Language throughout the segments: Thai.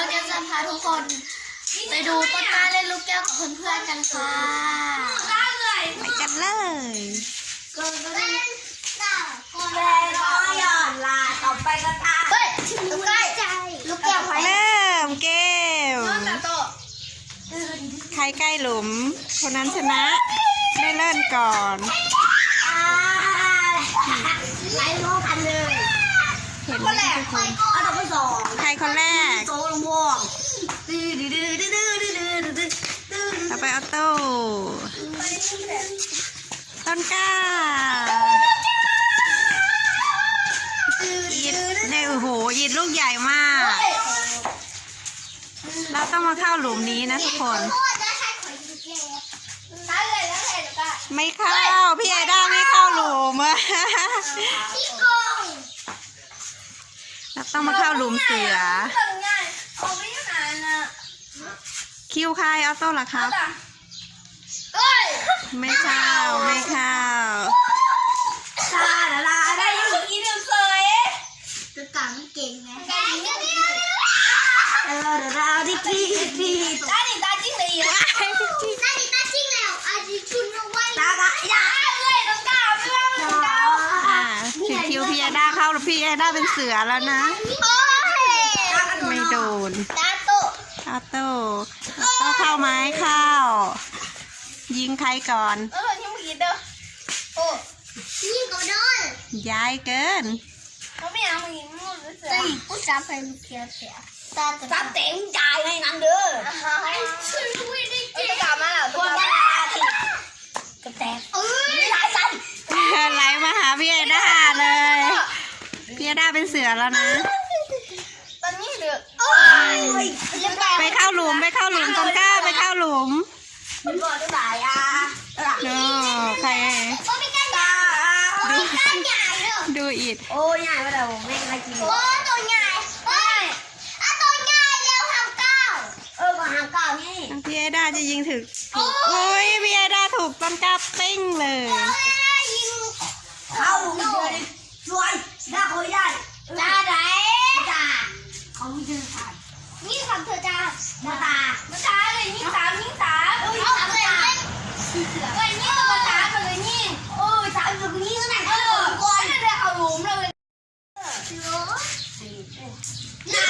น้องเดียวจะพาทุกคน ไปดูต้นกล้าเล่นลูกแก้วกับเพื่อนๆกันค่ะไปกันเลยก็ก็ได้แม่ก็หย่อนลาต่อไปก็ตาเฮ้ยลูกแก้วลูกแก้วไว้เริ่มเกมต้นตาโตใครใกล้หลุม คนนั้นชนะได้เริ่มก่อนอ่าไหลลงกันเลยเห็นไหมทุกคนเอาต่อไปสองใครคนแรก โต้ต้นกล้ายีดเนี่ยโอ้โหยีดลูกใหญ่มาก เราต้องมาเข้าหลุมนี้นะทุกคนใช่เลยแล้วเลยลูกแก้วไม่เข้า พี่ไอด้าไม่เข้าหลุมอะพี่โกงเราต้องมาเข้าหลุมเสือทำง่ายออกไปยังไงนะคิวใครออโต้เหรอครับเอ้ย ไม่เข้าไม่เข้าตาละลาได้ยังกินเคยจะกังเก่งไงแกเดี๋ยวเออเราดิกีดีตาดิตาจิ้งเลยตาดิตาจิ้งแล้วอาจิชุนเอาไว้ตากะยาเลยต้องก้าวไม่ว่าต้องก้าวอ่าถึงคิวพี่ไอด้าเข้าแล้วพี่ไอด้าเป็นเสือแล้วนะโอ้ยไม่โดนตาโตออโต้ออโต้เข้าไหมเข้า ยิงใครก่อน เออยังไม่กินเด้อโอ้นี่ก็โดนย้ายเกินเขาไม่เอามากินมันรู้สึกจะอีกผู้จับไปลูกเสียเสียตาจะตาเต็มใจให้นั่นเด้อช่วยด้วยดิเจ๊กลับมาแล้วตัวแม่ติกระแตกเอ้ยหลายสันไหลมาหาพี่ไอด้าเลยพี่ไอด้าเป็นเสือแล้วนะตอนนี้เหลือโอ้โอ้ยยยังไงไปเข้าหลุมไปเข้าหลุมต้นกล้าไปเข้าหลุมมัน บอกได้หลายอะหลายดูใครโอ้ไม่กล้าใหญ่โอ้ไม่กล้าใหญ่เด้อดูอิดโอ้ยใหญ่มาแล้วไม่ได้กินโอ้ตัวใหญ่เฮ้ยอะตัวใหญ่เร็วทำก้าวเออมาหางเก่านี่พี่ไอด้าจะยิงถึงโอ้ยพี่ไอด้าถูกต้นกล้าปิ้งเลย เอ้ยยิง เข้าเดือนช่วยได้คุยได้ จ้าไหน จ้าเขาไม่ชื่อขาด นี่ทำเธอจ้า มาตา มาจ้าเลยยิงสามยิงสามเอาเลยเล่นเฮ้ยนี่ตัวจ้ามาเลยนี่ โอ้ยสามอยู่นี้ก็ไหน เออก่อนเลยเอาหลุมเลย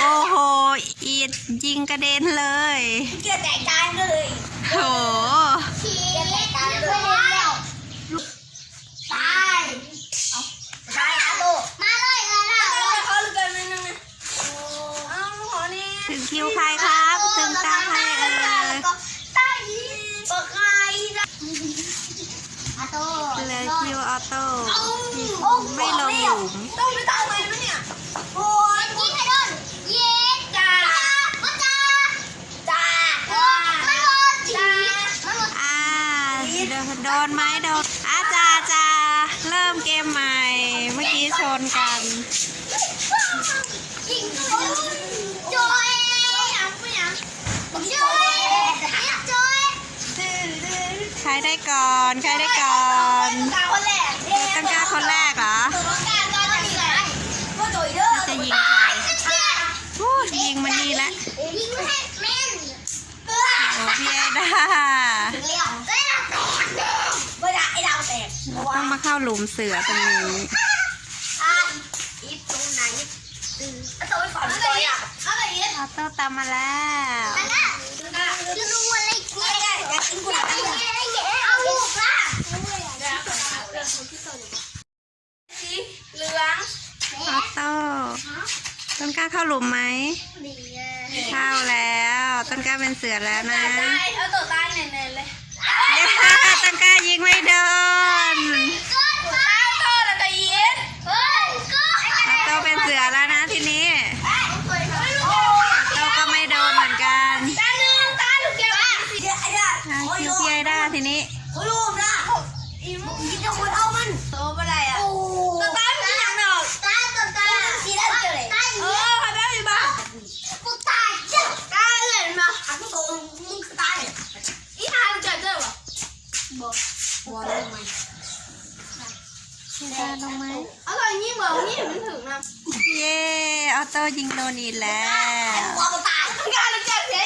โอ้โหอิดยิงกระเด็นเลย เกี่ยวแตกจานเลยโหชี้ตาเลยแล้วตายตายอาโตมาเลยเลยนะเขาเลยกันนึงเอาขอนี่ถึงคิวใครครับ ถึงตาใครเอ่ยตายีปากไก่อาโตเหลยคิวออโต้โอ้ไม่ลงหลุม เกมใหม่ เมื่อกี้ชนกัน ใครได้ก่อน ใครได้ก่อนตั้งกาคนแรกเหรอจะยิงใครโอ้ยิงมันดีแล้วโอ้พี่ได้ เราต้องมาเข้าหลุมเสือตรงนี้ อะอีตรงไหนตื่นตัวไปก่อนตัวอะเอาไปยิงออโต้ตามมาแล้วนั่นน่ะจะรู้อะไรเนี่ยอยากกินกุหลาบเอาลูกล่ะสีเหลืองออโต้ต้นกล้าเข้าหลุมไหม ดีอะเข้าแล้ว ต้นกล้าเป็นเสือแล้วนะตายเอาตัวตายเน่ๆเลย เย้ต้นกล้ายิ บอกวอลงไหมเวลลงไหมอร่อยนี่บอกนี่มันถึงนะเย่ออโต้ยิงโดนีแล้ววอลตายงนี่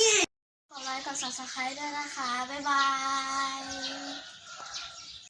อีอดไลค์กดซับสไครต์ด้วยนะคะ